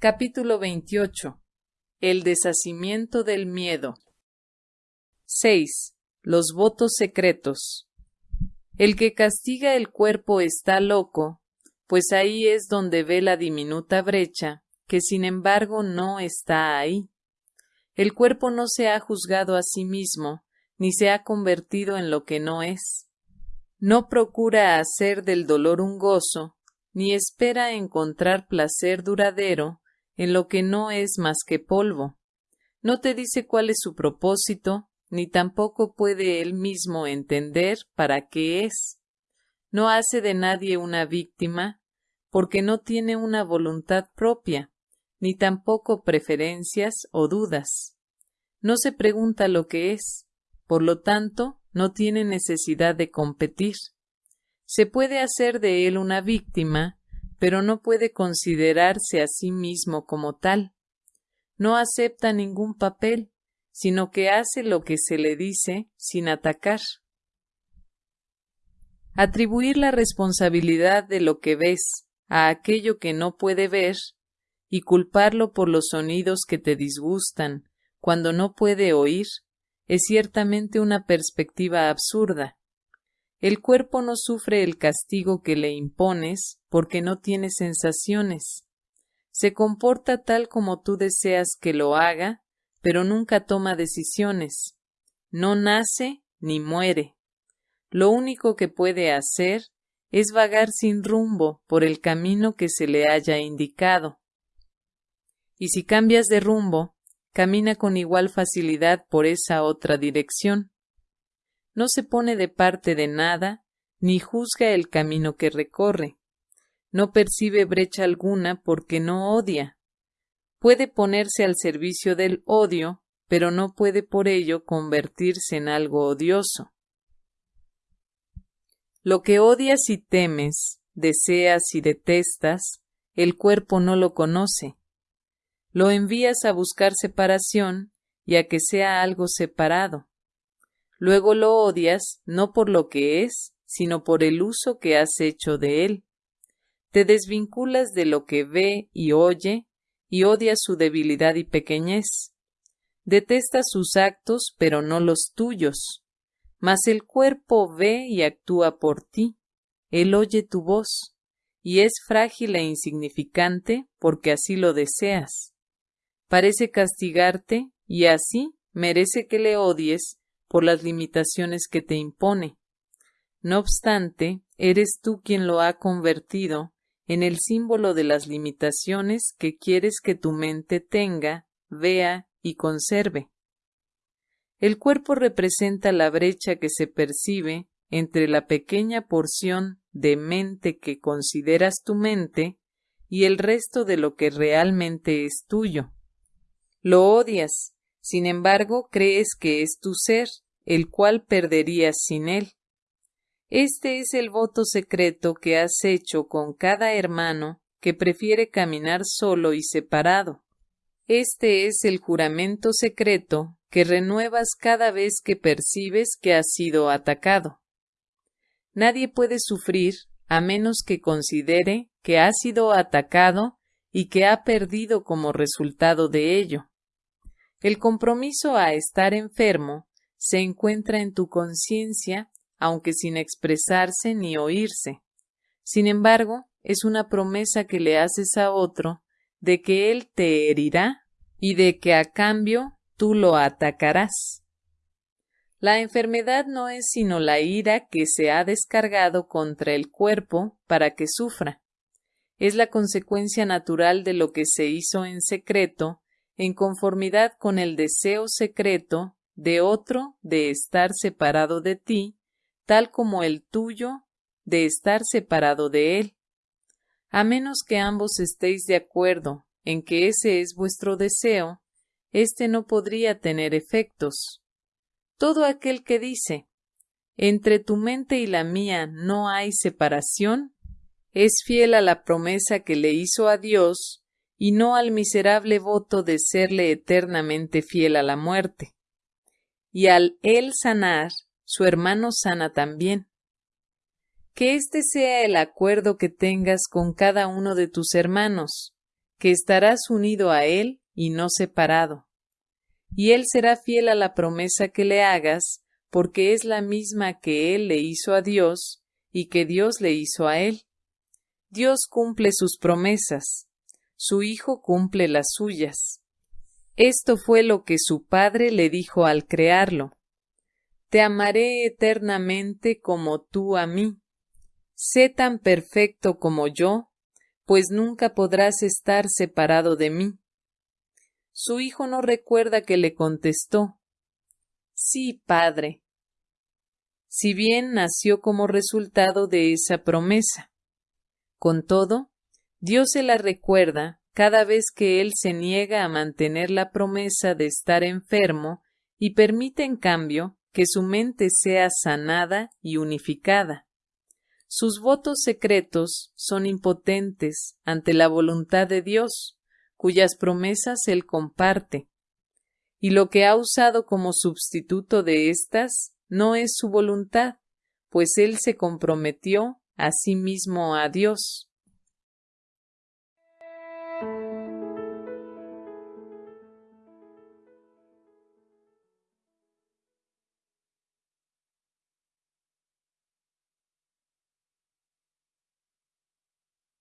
Capítulo 28. El deshacimiento del miedo. 6. Los votos secretos. El que castiga el cuerpo está loco, pues ahí es donde ve la diminuta brecha, que sin embargo no está ahí. El cuerpo no se ha juzgado a sí mismo, ni se ha convertido en lo que no es. No procura hacer del dolor un gozo, ni espera encontrar placer duradero en lo que no es más que polvo. No te dice cuál es su propósito, ni tampoco puede él mismo entender para qué es. No hace de nadie una víctima, porque no tiene una voluntad propia, ni tampoco preferencias o dudas. No se pregunta lo que es, por lo tanto, no tiene necesidad de competir. Se puede hacer de él una víctima, pero no puede considerarse a sí mismo como tal. No acepta ningún papel, sino que hace lo que se le dice sin atacar. Atribuir la responsabilidad de lo que ves a aquello que no puede ver y culparlo por los sonidos que te disgustan cuando no puede oír es ciertamente una perspectiva absurda. El cuerpo no sufre el castigo que le impones porque no tiene sensaciones. Se comporta tal como tú deseas que lo haga, pero nunca toma decisiones. No nace ni muere. Lo único que puede hacer es vagar sin rumbo por el camino que se le haya indicado. Y si cambias de rumbo, camina con igual facilidad por esa otra dirección no se pone de parte de nada, ni juzga el camino que recorre. No percibe brecha alguna porque no odia. Puede ponerse al servicio del odio, pero no puede por ello convertirse en algo odioso. Lo que odias y temes, deseas y detestas, el cuerpo no lo conoce. Lo envías a buscar separación y a que sea algo separado. Luego lo odias no por lo que es, sino por el uso que has hecho de él. Te desvinculas de lo que ve y oye, y odias su debilidad y pequeñez. Detestas sus actos, pero no los tuyos. Mas el cuerpo ve y actúa por ti. Él oye tu voz, y es frágil e insignificante porque así lo deseas. Parece castigarte, y así merece que le odies por las limitaciones que te impone. No obstante, eres tú quien lo ha convertido en el símbolo de las limitaciones que quieres que tu mente tenga, vea y conserve. El cuerpo representa la brecha que se percibe entre la pequeña porción de mente que consideras tu mente y el resto de lo que realmente es tuyo. Lo odias, sin embargo, crees que es tu ser, el cual perderías sin él. Este es el voto secreto que has hecho con cada hermano que prefiere caminar solo y separado. Este es el juramento secreto que renuevas cada vez que percibes que has sido atacado. Nadie puede sufrir a menos que considere que ha sido atacado y que ha perdido como resultado de ello. El compromiso a estar enfermo se encuentra en tu conciencia, aunque sin expresarse ni oírse. Sin embargo, es una promesa que le haces a otro de que él te herirá y de que a cambio tú lo atacarás. La enfermedad no es sino la ira que se ha descargado contra el cuerpo para que sufra. Es la consecuencia natural de lo que se hizo en secreto en conformidad con el deseo secreto de otro de estar separado de ti, tal como el tuyo de estar separado de él. A menos que ambos estéis de acuerdo en que ese es vuestro deseo, éste no podría tener efectos. Todo aquel que dice entre tu mente y la mía no hay separación, es fiel a la promesa que le hizo a Dios y no al miserable voto de serle eternamente fiel a la muerte. Y al él sanar, su hermano sana también. Que este sea el acuerdo que tengas con cada uno de tus hermanos, que estarás unido a Él y no separado. Y Él será fiel a la promesa que le hagas, porque es la misma que Él le hizo a Dios y que Dios le hizo a Él. Dios cumple sus promesas, su Hijo cumple las suyas. Esto fue lo que su Padre le dijo al crearlo. Te amaré eternamente como tú a mí. Sé tan perfecto como yo, pues nunca podrás estar separado de mí. Su hijo no recuerda que le contestó Sí, padre. Si bien nació como resultado de esa promesa. Con todo, Dios se la recuerda cada vez que él se niega a mantener la promesa de estar enfermo y permite en cambio que su mente sea sanada y unificada. Sus votos secretos son impotentes ante la voluntad de Dios, cuyas promesas él comparte. Y lo que ha usado como sustituto de éstas no es su voluntad, pues él se comprometió a sí mismo a Dios.